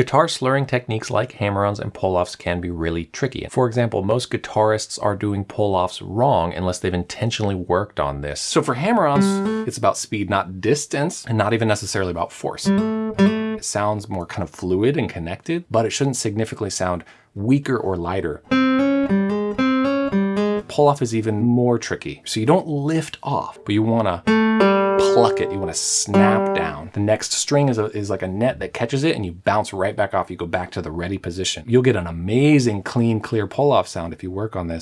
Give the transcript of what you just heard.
Guitar slurring techniques like hammer-ons and pull-offs can be really tricky. For example, most guitarists are doing pull-offs wrong unless they've intentionally worked on this. So for hammer-ons, it's about speed, not distance, and not even necessarily about force. It sounds more kind of fluid and connected, but it shouldn't significantly sound weaker or lighter. Pull-off is even more tricky. So you don't lift off, but you wanna pluck it, you want to snap down. The next string is, a, is like a net that catches it and you bounce right back off. You go back to the ready position. You'll get an amazing clean, clear pull-off sound if you work on this.